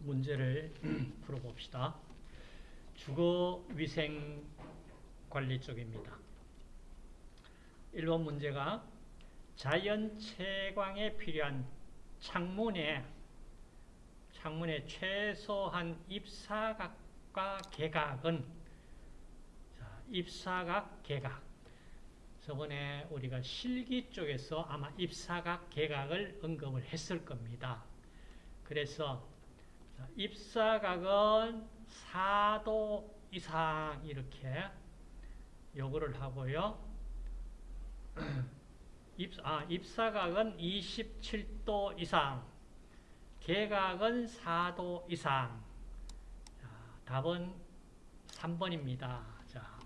문제를 풀어봅시다. 주거위생 관리 쪽입니다. 1번 문제가 자연 채광에 필요한 창문에 창문의 최소한 입사각과 개각은 자, 입사각, 개각 저번에 우리가 실기 쪽에서 아마 입사각, 개각을 언급을 했을 겁니다. 그래서 입사각은 4도 이상 이렇게 요구를 하고요. 입, 아, 입사각은 27도 이상, 개각은 4도 이상. 자, 답은 3번입니다. 자,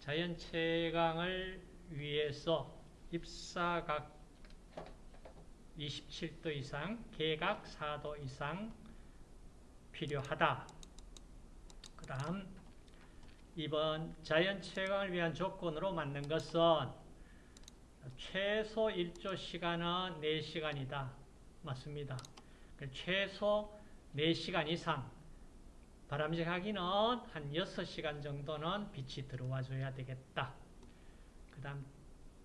자연 채광을 위해서 입사각 27도 이상, 개각 4도 이상 필요하다. 그 다음 2번 자연 채광을 위한 조건으로 맞는 것은 최소 일조 시간은 4시간이다. 맞습니다. 최소 4시간 이상 바람직하기는 한 6시간 정도는 빛이 들어와 줘야 되겠다. 그 다음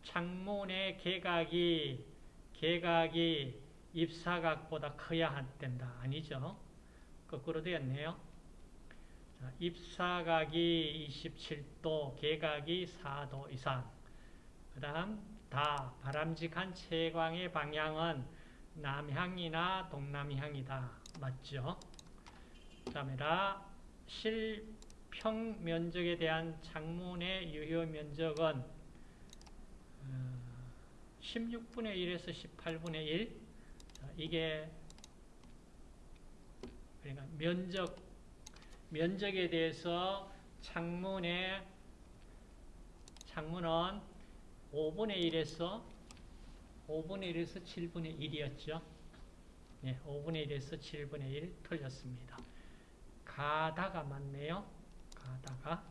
창문의 개각이 개각이 입사각보다 커야 된다. 아니죠? 거꾸로 되었네요. 자, 입사각이 27도, 개각이 4도 이상. 그 다음 다 바람직한 채광의 방향은 남향이나 동남향이다. 맞죠? 그 다음에 라 실평 면적에 대한 창문의 유효 면적은 16분의 1에서 18분의 1 자, 이게 그러니까 면적 면적에 대해서 창문의 창문은 5분의 1에서 5분의 1에서 7분의 1이었죠. 네, 5분의 1에서 7분의 1 틀렸습니다. 가다가 맞네요. 가다가.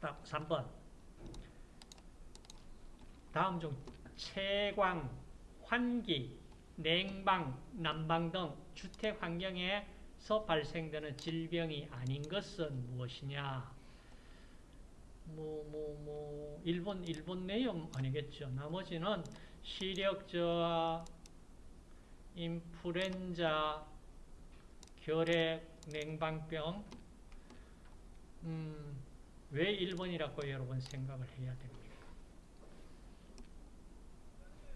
다음 3번. 다음 중 채광, 환기, 냉방, 난방 등 주택 환경에 서 발생되는 질병이 아닌 것은 무엇이냐? 뭐, 뭐, 뭐, 일본, 일본 내용 아니겠죠. 나머지는 시력저하, 인플루엔자, 결핵, 냉방병, 음, 왜 일본이라고 여러분 생각을 해야 됩니까?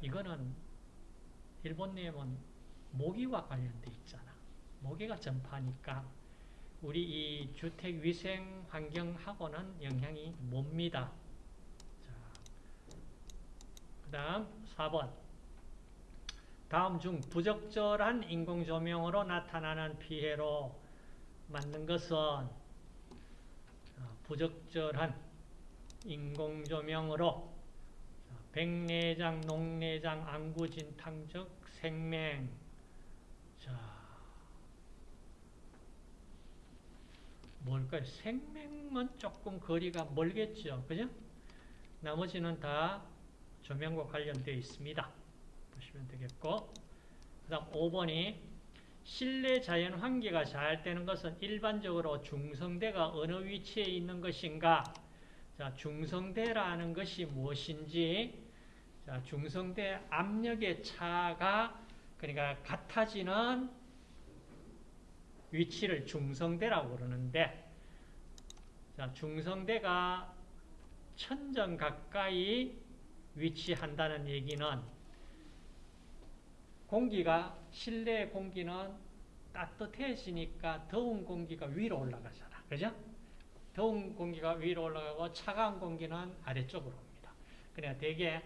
이거는 일본 내용은 모기와 관련돼 있잖아. 모기가 전파니까 우리 이 주택 위생 환경하고는 영향이 뭡니다. 자, 그 다음 4번. 다음 중 부적절한 인공조명으로 나타나는 피해로 맞는 것은 부적절한 인공조명으로 백내장, 녹내장, 안구진탕적 생맹 자 뭘까요? 생명은 조금 거리가 멀겠죠. 그죠? 나머지는 다 조명과 관련되어 있습니다. 보시면 되겠고 그 다음 5번이 실내 자연 환기가 잘 되는 것은 일반적으로 중성대가 어느 위치에 있는 것인가 자, 중성대라는 것이 무엇인지 자, 중성대 압력의 차가 그러니까 같아지는 위치를 중성대라고 그러는데 자, 중성대가 천정 가까이 위치한다는 얘기는 공기가 실내 공기는 따뜻해지니까 더운 공기가 위로 올라가잖아. 그죠? 더운 공기가 위로 올라가고 차가운 공기는 아래쪽으로 옵니다. 그러니까 대개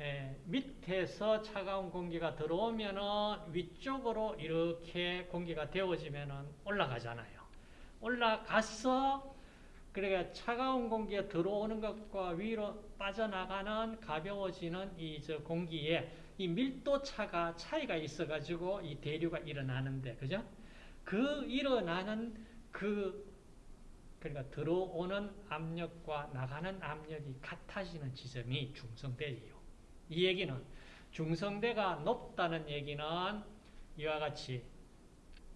에, 밑에서 차가운 공기가 들어오면은 위쪽으로 이렇게 공기가 데워지면은 올라가잖아요. 올라가서 그러니까 차가운 공기가 들어오는 것과 위로 빠져나가는 가벼워지는 이 저 공기에 이 밀도 차가 차이가 있어 가지고 이 대류가 일어나는데 그죠? 그 일어나는 그 그러니까 들어오는 압력과 나가는 압력이 같아지는 지점이 중성대예요. 이 얘기는 중성대가 높다는 얘기는 이와 같이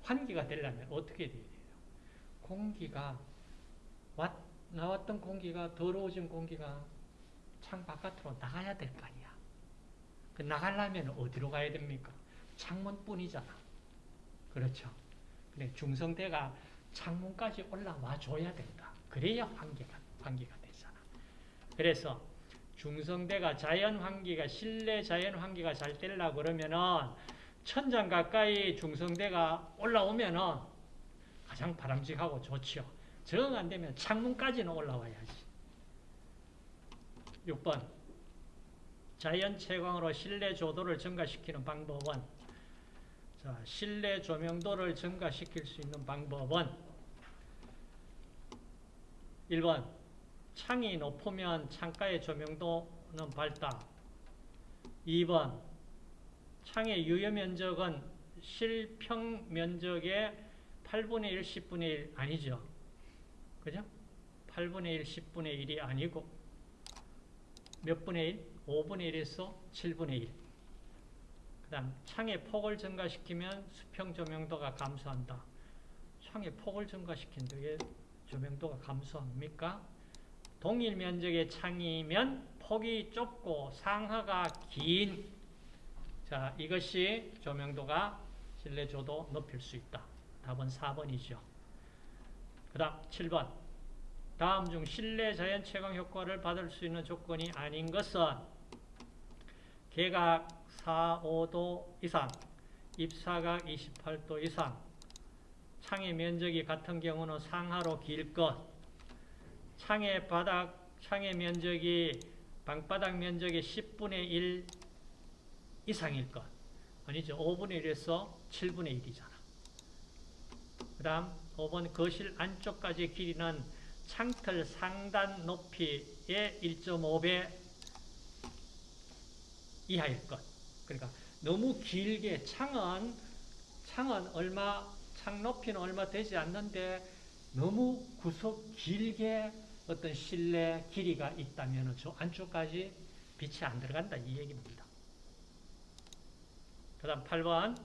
환기가 되려면 어떻게 돼야 돼요? 공기가 왔, 나왔던 공기가 더러워진 공기가 창 바깥으로 나가야 될 거 아니야. 그 나가려면 어디로 가야 됩니까? 창문뿐이잖아. 그렇죠. 근데 중성대가 창문까지 올라와 줘야 된다. 그래야 환기가, 환기가 되잖아. 그래서 중성대가 자연 환기가, 실내 자연 환기가 잘 되려고 그러면은 천장 가까이 중성대가 올라오면은 가장 바람직하고 좋지요. 정 안 되면 창문까지는 올라와야지. 6번. 자연 채광으로 실내 조도를 증가시키는 방법은 자, 실내 조명도를 증가시킬 수 있는 방법은 1번 창이 높으면 창가의 조명도는 밝다. 2번 창의 유효 면적은 실평 면적의 8분의 1, 10분의 1 아니죠. 그죠? 8분의 1, 10분의 1이 아니고 몇 분의 1? 5분의 1에서 7분의 1. 그 다음 창의 폭을 증가시키면 수평 조명도가 감소한다. 창의 폭을 증가시킨다. 왜 조명도가 감소합니까? 동일 면적의 창이면 폭이 좁고 상하가 긴 자, 이것이 조명도가 실내 조도 높일 수 있다. 답은 4번이죠. 그 다음 7번 다음 중 실내 자연 채광 효과를 받을 수 있는 조건이 아닌 것은 개각 4, 5도 이상, 입사각 28도 이상, 창의 면적이 같은 경우는 상하로 길 것, 창의 바닥, 창의 면적이 방바닥 면적의 10분의 1 이상일 것. 아니죠. 5분의 1에서 7분의 1이잖아. 그 다음 5번 거실 안쪽까지 길이는 창틀 상단 높이의 1.5배 이하일 것. 그러니까 너무 길게 창은 창은 얼마 창 높이는 얼마 되지 않는데 너무 구석 길게 어떤 실내 길이가 있다면 저 안쪽까지 빛이 안 들어간다 이 얘기입니다. 그 다음 8번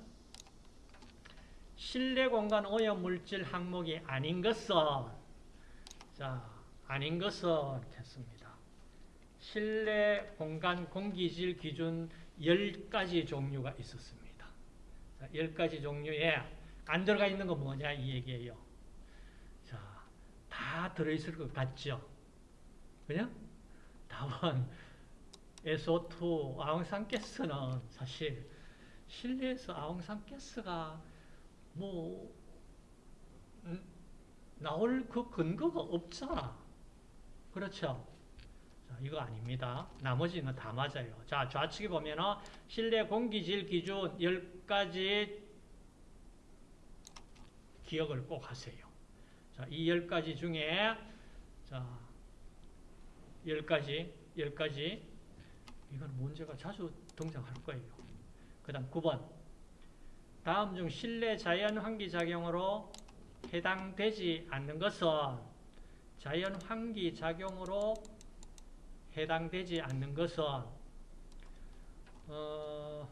실내 공간 오염 물질 항목이 아닌 것은 자 아닌 것은 했습니다. 실내 공간 공기질 기준 10가지 종류가 있었습니다. 자, 10가지 종류에 안 들어가 있는 건 뭐냐 이 얘기예요. 자, 다 들어있을 것 같죠? 그냥? 답은 SO2, 아웅산가스는 사실 실내에서 아웅산가스가 뭐 음, 나올 그 근거가 없잖아. 그렇죠? 자, 이거 아닙니다. 나머지는 다 맞아요. 자, 좌측에 보면은 실내 공기질 기준 10가지 기억을 꼭 하세요. 자, 이 10가지 중에 자, 10가지, 10가지 이건 문제가 자주 등장할 거예요. 그 다음 9번 다음 중 실내 자연 환기 작용으로 해당되지 않는 것은 자연 환기 작용으로 해당되지 않는 것은 어,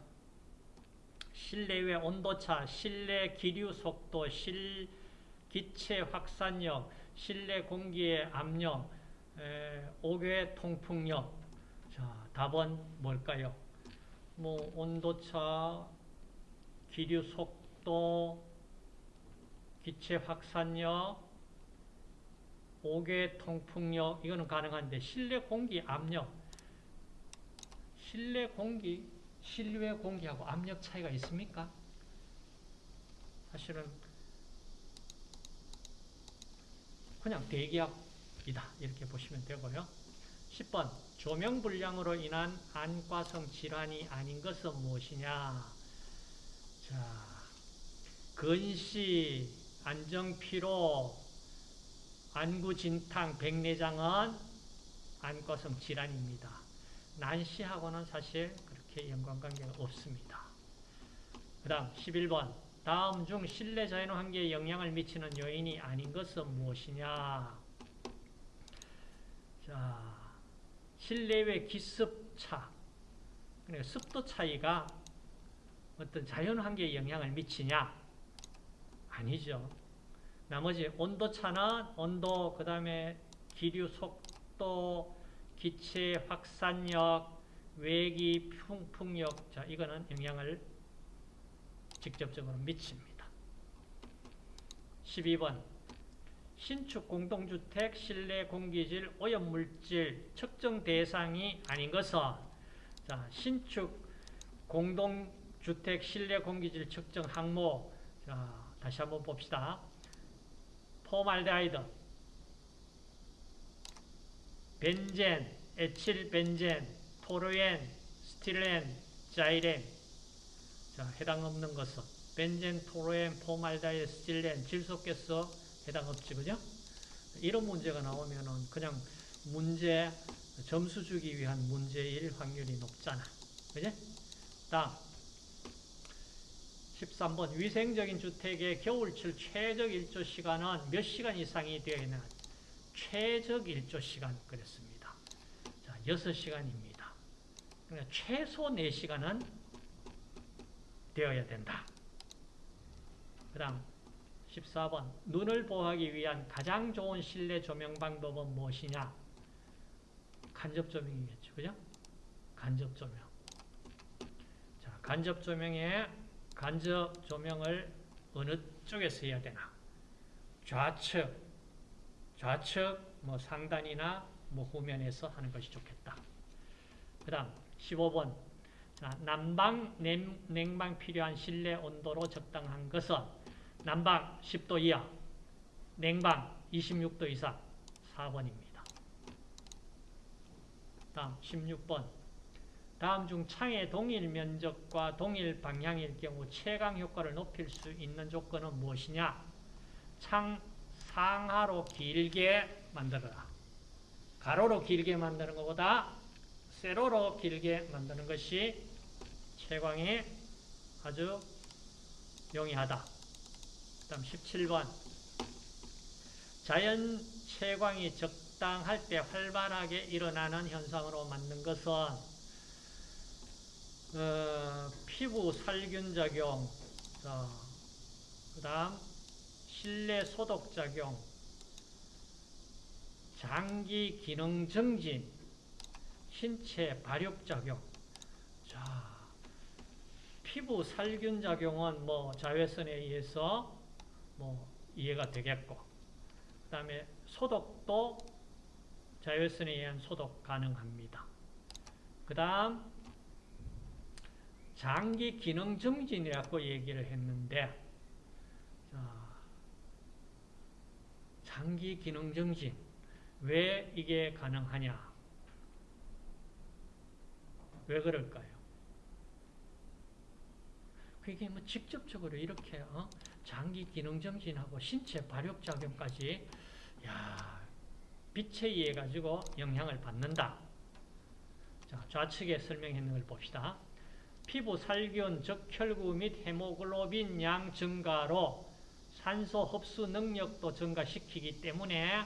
실내외 온도차, 실내 기류 속도, 실 기체 확산력, 실내 공기의 압력, 에, 옥외 통풍력. 자, 답은 뭘까요? 뭐 온도차, 기류 속도, 기체 확산력, 옥외 통풍력 이거는 가능한데 실내 공기 압력 실내 공기 실외 공기하고 압력 차이가 있습니까? 사실은 그냥 대기압이다 이렇게 보시면 되고요. 10번 조명 불량으로 인한 안과성 질환이 아닌 것은 무엇이냐 자 근시, 안정피로, 안구진탕, 백내장은 안과성 질환입니다. 난시하고는 사실 그렇게 연관관계가 없습니다. 그 다음 11번 다음 중 실내 자연 환경에 영향을 미치는 요인이 아닌 것은 무엇이냐? 자 실내외 기습차. 그러니까 습도 차이가 어떤 자연 환경에 영향을 미치냐? 아니죠. 나머지 온도 차는 온도, 그 다음에 기류 속도, 기체 확산력, 외기 풍 풍력, 자, 이거는 영향을 직접적으로 미칩니다. 12번. 신축 공동주택 실내 공기질 오염물질 측정 대상이 아닌 것은 자, 신축 공동주택 실내 공기질 측정 항목 자, 다시 한번 봅시다. 폼알데하이드 벤젠, 에틸벤젠, 톨루엔, 스티렌, 자일렌 자, 해당 없는 것은 벤젠, 톨루엔, 폼알데하이드, 스티렌, 질소가스 해당 없지, 그죠? 이런 문제가 나오면은 그냥 문제, 점수 주기 위한 문제일 확률이 높잖아. 그지? 다음. 13번. 위생적인 주택의 겨울철 최적 일조 시간은 몇 시간 이상이 되어야 되나? 최적 일조 시간 그랬습니다. 자, 6시간입니다. 그러니까 최소 4시간은 되어야 된다. 그 다음 14번 눈을 보호하기 위한 가장 좋은 실내 조명 방법은 무엇이냐? 간접 조명이겠죠. 그죠? 간접 조명. 자, 간접 조명에 간접 조명을 어느 쪽에서 해야 되나? 좌측, 좌측, 뭐 상단이나 뭐 후면에서 하는 것이 좋겠다. 그 다음 15번 자, 난방, 냉, 냉방 필요한 실내 온도로 적당한 것은 난방 10도 이하, 냉방 26도 이상 4번입니다. 다음 16번 다음 중 창의 동일 면적과 동일 방향일 경우 채광 효과를 높일 수 있는 조건은 무엇이냐? 창 상하로 길게 만들어라. 가로로 길게 만드는 것보다 세로로 길게 만드는 것이 채광이 아주 용이하다. 다음 17번 자연 채광이 적당할 때 활발하게 일어나는 현상으로 만든 것은 어, 피부 살균 작용, 어, 그 다음 실내 소독 작용, 장기 기능 증진, 신체 발육 작용. 자, 피부 살균 작용은 뭐 자외선에 의해서 뭐 이해가 되겠고, 그 다음에 소독도 자외선에 의한 소독 가능합니다. 그 다음 장기 기능 증진이라고 얘기를 했는데 자, 장기 기능 증진 왜 이게 가능하냐? 왜 그럴까요? 그게 뭐 직접적으로 이렇게 어? 장기 기능 증진하고 신체 발육 작용까지 야 빛에 의해 가지고 영향을 받는다. 자, 좌측에 설명했는 걸 봅시다. 피부 살균, 즉 혈구 및 헤모글로빈 양 증가로 산소 흡수 능력도 증가시키기 때문에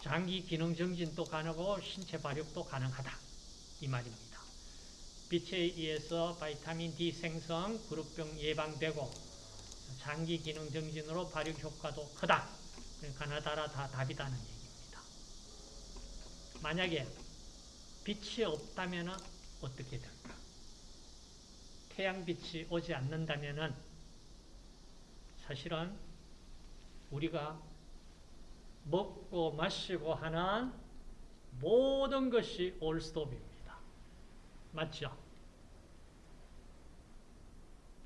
장기 기능 증진도 가능하고 신체 발육도 가능하다. 이 말입니다. 빛에 의해서 바이타민 D 생성, 그룹병 예방되고 장기 기능 증진으로 발육 효과도 크다. 가나다라 다 답이다는 얘기입니다. 만약에 빛이 없다면 어떻게 될까? 태양빛이 오지 않는다면 사실은 우리가 먹고 마시고 하는 모든 것이 올스톱입니다. 맞죠?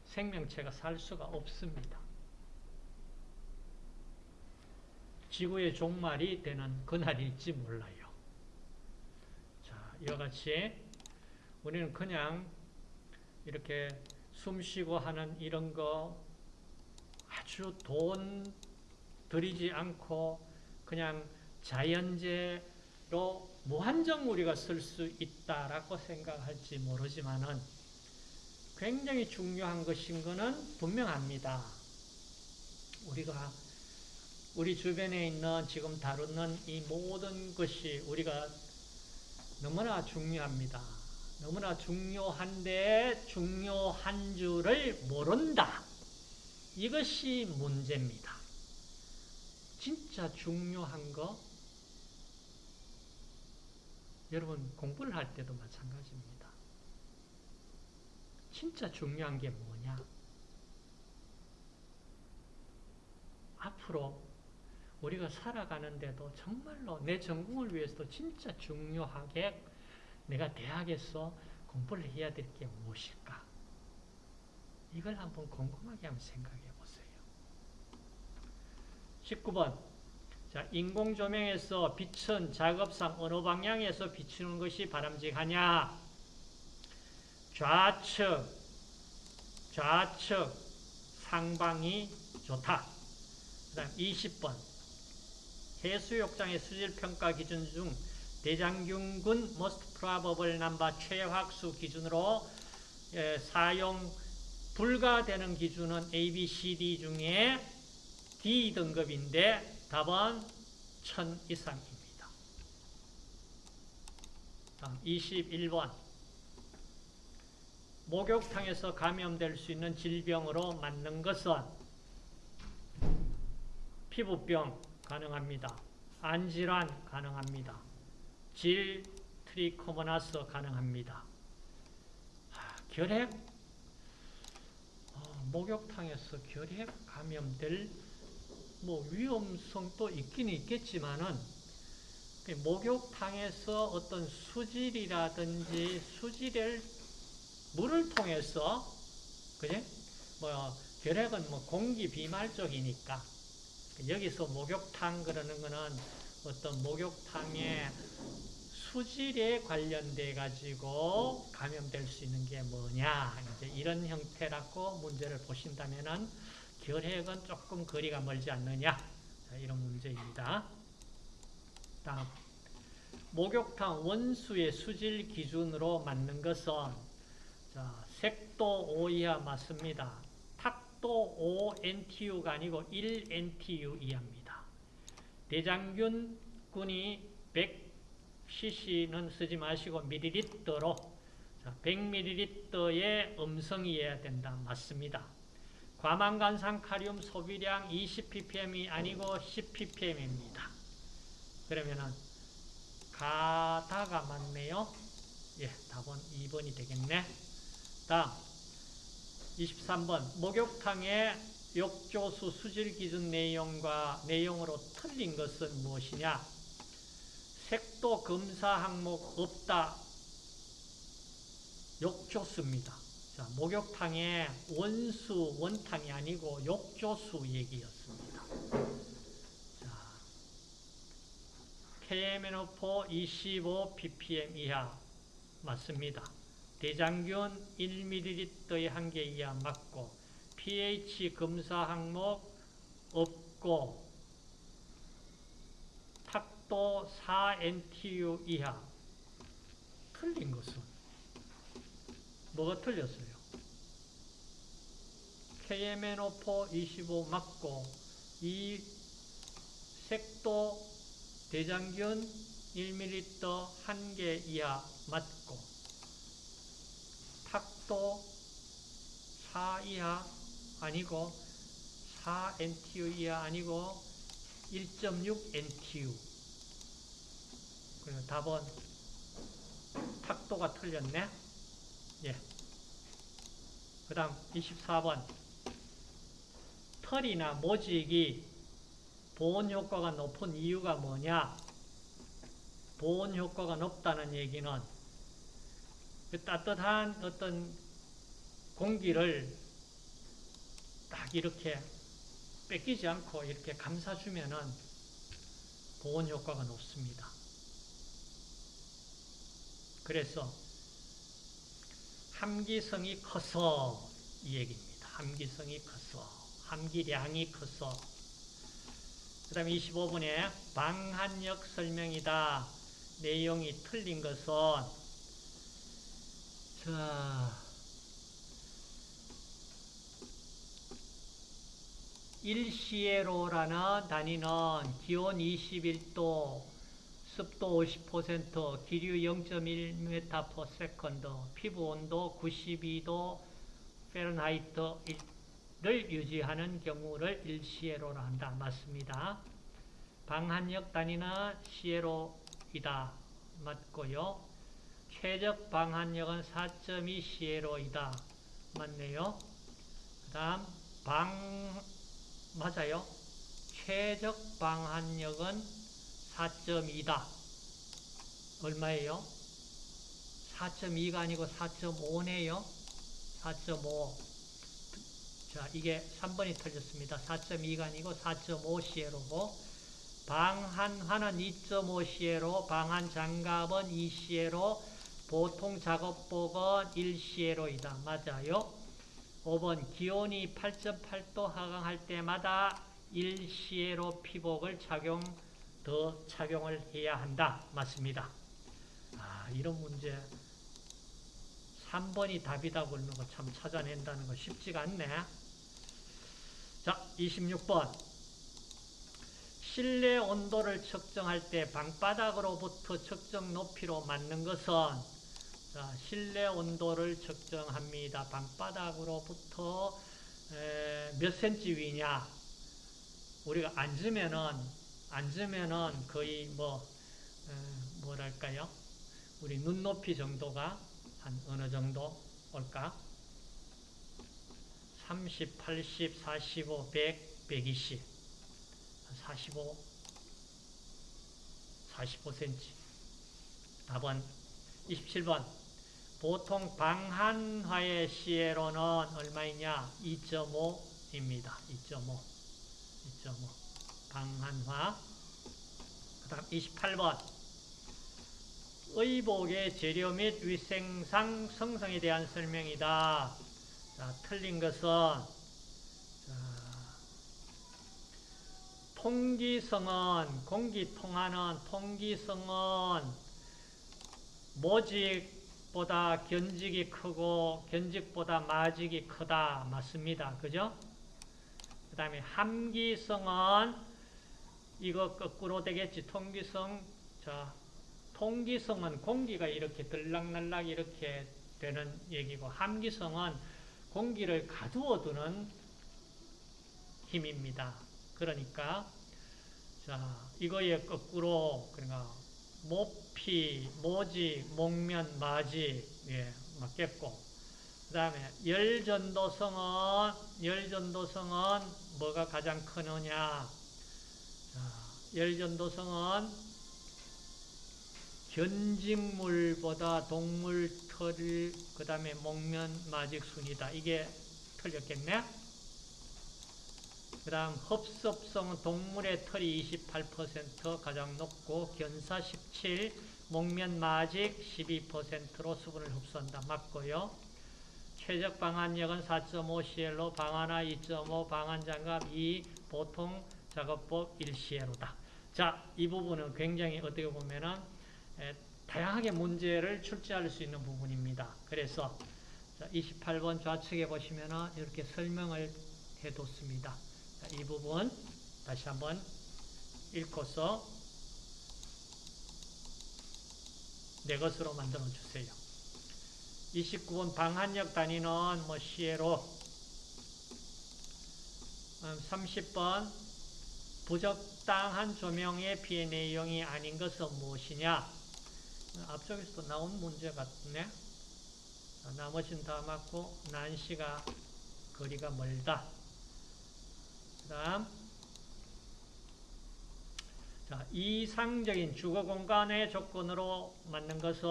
생명체가 살 수가 없습니다. 지구의 종말이 되는 그날일지 몰라요. 자, 이와 같이 우리는 그냥 이렇게 숨 쉬고 하는 이런 거 아주 돈 들이지 않고 그냥 자연재로 무한정 우리가 쓸 수 있다라고 생각할지 모르지만은 굉장히 중요한 것인 것은 분명합니다. 우리가 우리 주변에 있는 지금 다루는 이 모든 것이 우리가 너무나 중요합니다. 너무나 중요한데 중요한 줄을 모른다. 이것이 문제입니다. 진짜 중요한 거 여러분 공부를 할 때도 마찬가지입니다. 진짜 중요한 게 뭐냐? 앞으로 우리가 살아가는데도 정말로 내 전공을 위해서도 진짜 중요하게 내가 대학에서 공부를 해야 될 게 무엇일까? 이걸 한번 곰곰하게 한번 생각해 보세요. 19번. 자, 인공 조명에서 빛은 작업상 어느 방향에서 비추는 것이 바람직하냐? 좌측, 좌측, 상방이 좋다. 그 다음 20번. 해수욕장의 수질평가 기준 중 대장균군 most probable number 최확수 기준으로 예, 사용 불가되는 기준은 A, B, C, D 중에 D 등급인데 답은 1000 이상입니다. 다음 21번 목욕탕에서 감염될 수 있는 질병으로 맞는 것은 피부병 가능합니다. 안질환 가능합니다. 질 트리코모나스 가능합니다. 하, 결핵 어, 목욕탕에서 결핵 감염될 뭐 위험성도 있긴 있겠지만은 그 목욕탕에서 어떤 수질이라든지 수질을 물을 통해서 그지? 뭐 결핵은 뭐 공기 비말 쪽이니까 여기서 목욕탕 그러는 거는 어떤 목욕탕의 수질에 관련돼 가지고 감염될 수 있는 게 뭐냐 이제 이런 형태라고 문제를 보신다면은 결핵은 조금 거리가 멀지 않느냐 자, 이런 문제입니다. 다음 목욕탕 원수의 수질 기준으로 맞는 것은 자, 색도 5 이하 맞습니다. 탁도 5 NTU가 아니고 1 NTU 이하입니다. 대장균군이 100cc는 쓰지 마시고 밀리리터로 100ml의 음성이어야 된다. 맞습니다. 과망간산 카리움 소비량 20ppm이 아니고 10ppm입니다. 그러면은 가다가 맞네요. 예, 답은 2번이 되겠네. 다음 23번 목욕탕의 욕조수 수질 기준 내용과 내용으로 틀린 것은 무엇이냐? 색도 검사 항목 없다. 욕조수입니다. 자, 목욕탕의 원수, 원탕이 아니고 욕조수 얘기였습니다. 자, KMNO4 25 ppm 이하 맞습니다. 대장균 1ml의 한 개 이하 맞고 pH 검사 항목 없고 탁도 4NTU 이하 틀린 것은 뭐가 틀렸어요? KMNO4 25 맞고 이 색도 대장균 1ml 한개 이하 맞고 탁도 4 이하 아니고 4 NTU 이하 아니고 1.6 NTU 그래서 답은 탁도가 틀렸네. 예. 그 다음 24번 털이나 모직이 보온 효과가 높은 이유가 뭐냐 보온 효과가 높다는 얘기는 그 따뜻한 어떤 공기를 딱 이렇게 뺏기지 않고 이렇게 감싸주면은 보온 효과가 높습니다. 그래서 함기성이 커서 이 얘기입니다. 함기성이 커서 함기량이 커서 그 다음에 25분에 방한력 설명이다. 내용이 틀린 것은 자 일시에로라는 단위는 기온 21도, 습도 50%, 기류 0.1m/s, 피부 온도 92도, 페른하이트 유지하는 경우를 일시에로라 한다. 맞습니다. 방한력 단위는 시에로이다. 맞고요. 최적 방한력은 4.2 시에로이다. 맞네요. 그 다음 방 맞아요. 최적 방한력은 4.2다. 얼마예요? 4.2가 아니고 4.5네요. 4.5. 자, 이게 3번이 틀렸습니다. 4.2가 아니고 4.5시에로고 방한화는 2.5시에로, 방한 장갑은 2시에로, 보통 작업복은 1시에로이다. 맞아요. 5번 기온이 8.8도 하강할 때마다 1시에로 피복을 착용, 더 착용을 해야 한다. 맞습니다. 아, 이런 문제 3번이 답이다 그러는 거 참 찾아낸다는 거 쉽지가 않네. 자, 26번. 실내 온도를 측정할 때 방바닥으로부터 측정 높이로 맞는 것은 자, 실내 온도를 측정합니다. 방바닥으로부터 에, 몇 센치 위냐? 우리가 앉으면은 앉으면은 거의 뭐 에, 뭐랄까요? 우리 눈높이 정도가 한 어느 정도 올까? 30, 80, 45, 100, 120, 45, 45cm. 답은 27번. 보통 방한화의 시에로는 얼마이냐? 2.5입니다. 2.5. 2.5. 방한화. 그 다음 28번. 의복의 재료 및 위생상 성성에 대한 설명이다. 자, 틀린 것은 자, 통기성은 공기 통하는 통기성은 모직보다 견직이 크고 견직보다 마직이 크다. 맞습니다. 그죠? 그 다음에 함기성은 이거 거꾸로 되겠지. 통기성 자 통기성은 공기가 이렇게 들락날락 이렇게 되는 얘기고 함기성은 공기를 가두어 두는 힘입니다. 그러니까 자 이거에 거꾸로 그러니까 모피, 모지, 목면, 마지 예, 맞겠고 그 다음에 열전도성은 열전도성은 뭐가 가장 크느냐 자, 열전도성은 견직물보다 동물 털, 그 다음에 목면 마직 순이다. 이게 틀렸겠네? 그 다음 흡습성은 동물의 털이 28% 가장 높고 견사 17, 목면 마직 12%로 수분을 흡수한다. 맞고요. 최적 방한력은 4.5CL로 방한화 2.5, 방한장갑 2, 보통 작업복 1CL로다. 자, 이 부분은 굉장히 어떻게 보면은 다양하게 문제를 출제할 수 있는 부분입니다. 그래서 28번 좌측에 보시면 이렇게 설명을 해뒀습니다. 이 부분 다시 한번 읽고서 내 것으로 만들어 주세요. 29번 방한력 단위는 뭐 시에로 30번 음, 부적당한 조명의 피해 내용이 아닌 것은 무엇이냐? 앞쪽에서도 나온 문제 같네. 나머지는 다 맞고 난시가 거리가 멀다. 그 다음 자, 이상적인 주거 공간의 조건으로 맞는 것은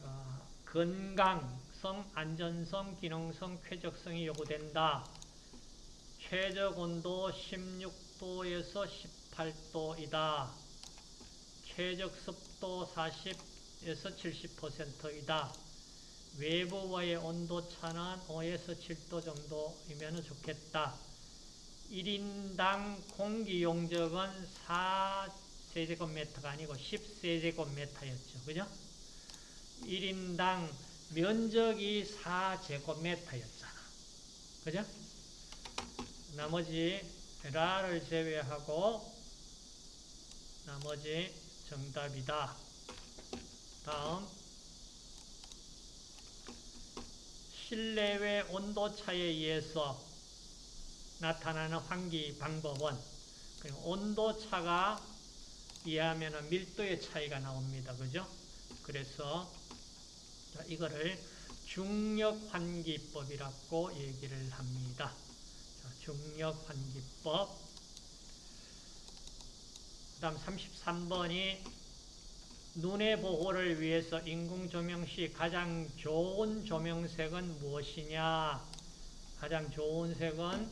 자, 건강성, 안전성, 기능성, 쾌적성이 요구된다. 최적 온도 16도에서 18도이다. 최적 습도 40에서 70%이다. 외부와의 온도 차는 5에서 7도 정도이면 좋겠다. 1인당 공기 용적은 4세제곱미터가 아니고 10세제곱미터였죠. 그죠? 1인당 면적이 4제곱미터였잖아. 그죠? 나머지 라를 제외하고 나머지 정답이다. 다음 실내외 온도차에 의해서 나타나는 환기 방법은 온도차가 이해하면 밀도의 차이가 나옵니다. 그죠? 그래서 자, 이거를 중력환기법이라고 얘기를 합니다. 자, 중력환기법 그 다음 33번이 눈의 보호를 위해서 인공조명 시 가장 좋은 조명색은 무엇이냐? 가장 좋은 색은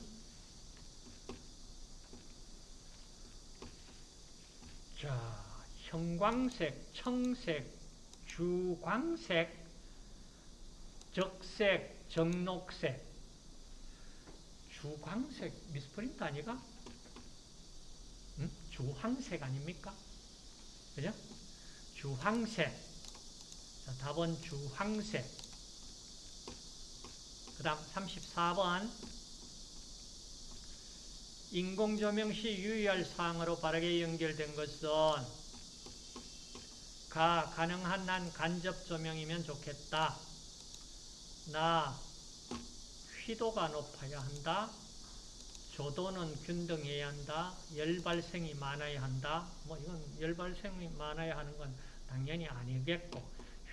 자, 형광색, 청색, 주광색, 적색, 정록색, 주광색, 미스프린트 아니가? 응? 주황색 아닙니까? 그죠? 주황색. 자, 답은 주황색. 그 다음 34번. 인공조명 시 유의할 사항으로 바르게 연결된 것은 가, 가능한 한 간접 조명이면 좋겠다. 나, 휘도가 높아야 한다. 조도는 균등해야 한다. 열 발생이 많아야 한다. 뭐 이건 열 발생이 많아야 하는 건 당연히 아니겠고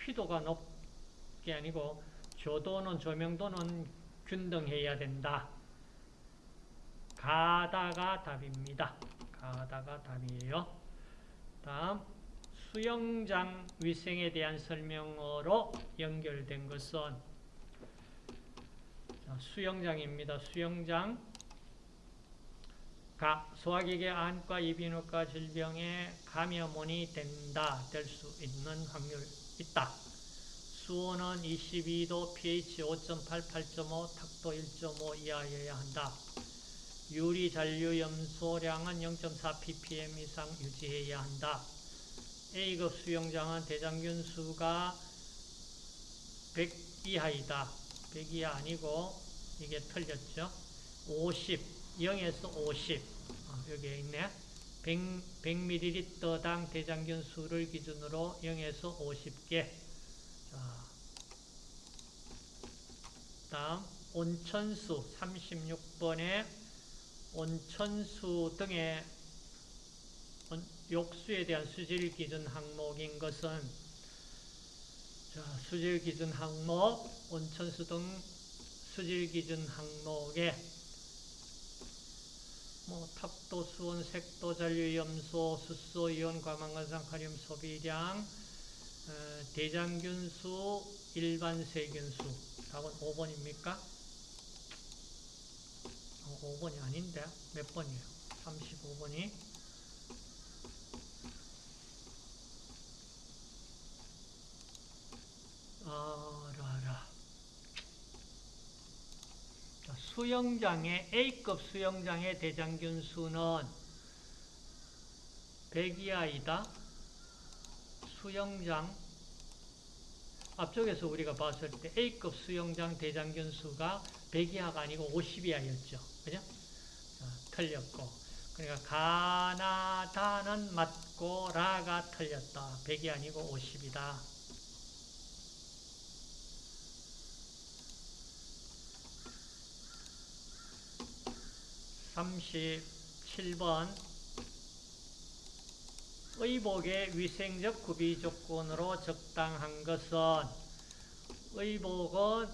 휘도가 높게 아니고 조도는 조명도는 균등해야 된다. 가다가 답입니다. 가다가 답이에요. 다음 수영장 위생에 대한 설명으로 연결된 것은 수영장입니다. 수영장 가, 소화기계 안과 이비인후과 질병에 감염원이 된다, 될 수 있는 확률 있다. 수온은 22도, pH 5.8, 8.5, 탁도 1.5 이하여야 한다. 유리 잔류 염소량은 0.4 ppm 이상 유지해야 한다. A급 수영장은 대장균 수가 100 이하이다. 100 이하 아니고 이게 틀렸죠. 50 0에서 50 어, 여기에 있네. 100, 100ml당 대장균 수를 기준으로 0에서 50개. 자, 다음 온천수 36번에 온천수 등의 욕수에 대한 수질 기준 항목인 것은 자, 수질 기준 항목 온천수 등 수질 기준 항목에 뭐 탑도, 수온, 색도, 잔류, 염소, 수소, 이온, 과망간산, 카륨 소비량, 어, 대장균수, 일반 세균수. 답은 5번입니까? 어, 5번이 아닌데 몇 번이에요? 35번이 아라라 수영장의 A급 수영장의 대장균 수는 100 이하이다. 수영장 앞쪽에서 우리가 봤을 때 A급 수영장 대장균 수가 100 이하가 아니고 50 이하였죠. 그죠? 틀렸고 그러니까 가나다는 맞고 라가 틀렸다. 100이 아니고 50이다. 37번 의복의 위생적 구비 조건으로 적당한 것은 의복은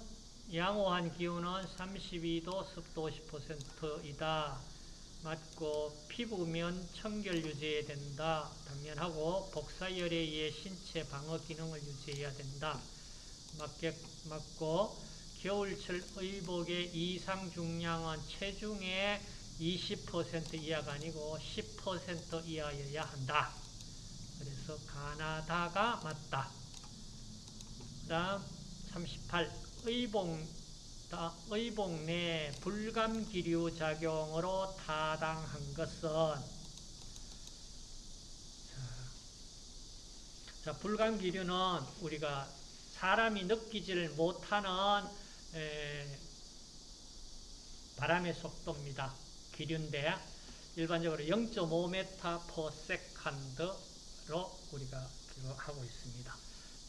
양호한 기온은 32도 습도 50%이다. 맞고 피부면 청결 유지해야 된다. 당연하고 복사열에 의해 신체 방어 기능을 유지해야 된다. 맞게, 맞고 겨울철 의복의 이상 중량은 체중의 20% 이하가 아니고 10% 이하여야 한다. 그래서 가나다가 맞다. 그 다음 38. 의복, 의복 내 불감기류 작용으로 타당한 것은 자, 불감기류는 우리가 사람이 느끼지를 못하는 에, 바람의 속도입니다. 기류인데 일반적으로 0.5m per second로 우리가 하고 있습니다.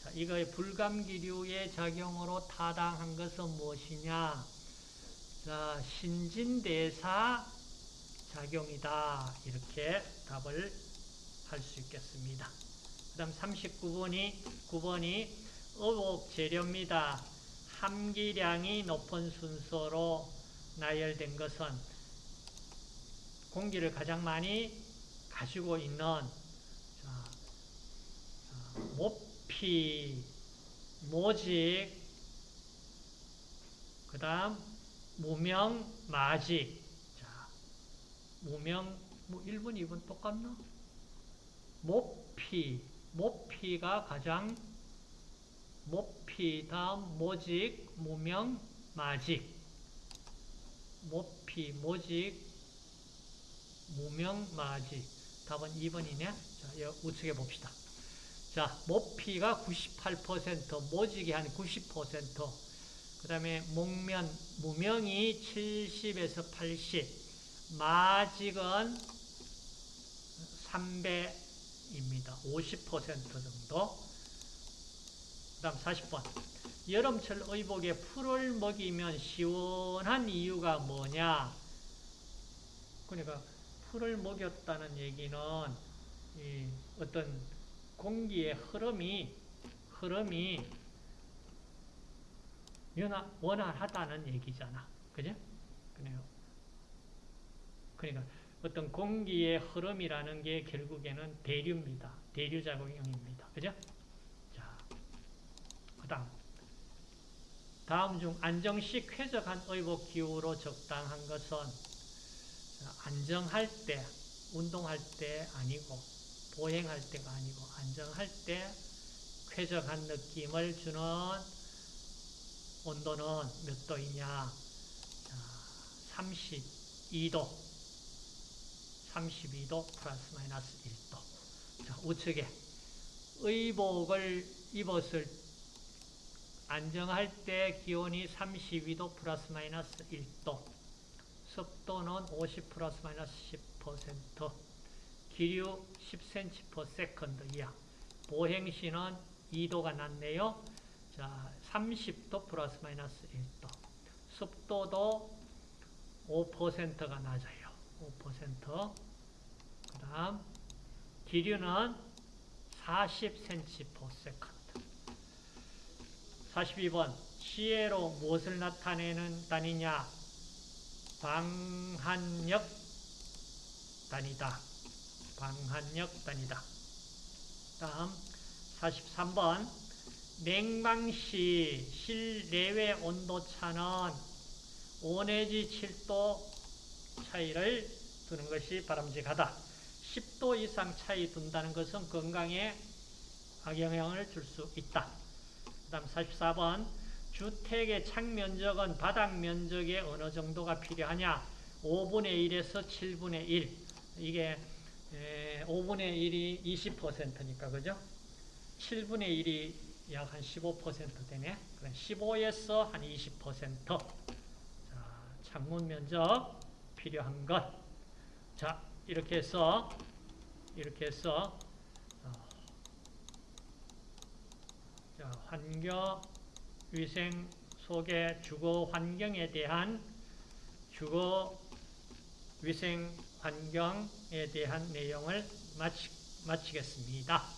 자, 이거의 불감기류의 작용으로 타당한 것은 무엇이냐? 자, 신진대사 작용이다. 이렇게 답을 할 수 있겠습니다. 그 다음 39번이, 9번이 의혹 재료입니다. 함기량이 높은 순서로 나열된 것은 공기를 가장 많이 가지고 있는 모피, 모직, 그 다음 무명, 마직. 자, 무명, 뭐 1번, 2번 똑같나? 모피, 모피가 가장 모피, 다음 모직, 무명, 마직. 모피, 모직, 무명, 마직. 답은 2번이네. 자, 여 우측에 봅시다. 자, 모피가 98%, 모직이 한 90%, 그 다음에 목면, 무명이 70에서 80, 마직은 3배입니다. 50% 정도. 그 다음 40번. 여름철 의복에 풀을 먹이면 시원한 이유가 뭐냐? 그러니까 풀을 먹였다는 얘기는 이 어떤 공기의 흐름이 흐름이 원활하다는 얘기잖아. 그죠? 그래요. 그러니까 어떤 공기의 흐름이라는 게 결국에는 대류입니다. 대류 작용입니다. 그죠? 자, 그 다음. 다음 중 안정식 쾌적한 의복 기후로 적당한 것은 안정할 때, 운동할 때 아니고, 보행할 때가 아니고, 안정할 때 쾌적한 느낌을 주는 온도는 몇 도이냐? 32도. 32도 플러스 마이너스 1도. 자, 우측에 의복을 입었을 안정할 때 기온이 32도 플러스 마이너스 1도. 습도는 50 플러스 마이너스 10%. 기류 10cm per second 이하. 보행시는 2도가 낮네요. 자, 30도 플러스 마이너스 1도. 습도도 5%가 낮아요. 5%. 그 다음, 기류는 40cm per second. 42번. 시혜로 무엇을 나타내는 단위냐? 방한력 단위다. 방한력 단위다. 다음 43번 냉방시 실내외 온도차는 5 내지 7도 차이를 두는 것이 바람직하다. 10도 이상 차이 둔다는 것은 건강에 악영향을 줄 수 있다. 그 다음 44번 주택의 창면적은 바닥 면적의 어느 정도가 필요하냐? 5분의 1에서 7분의 1. 이게 5분의 1이 20%니까 그죠? 7분의 1이 약 한 15% 되네. 15에서 한 20%. 자, 창문 면적 필요한 것. 자, 이렇게 해서 이렇게 해서 어, 자, 환경 위생 속의 주거 환경에 대한 주거 위생 환경에 대한 내용을 마치, 마치겠습니다.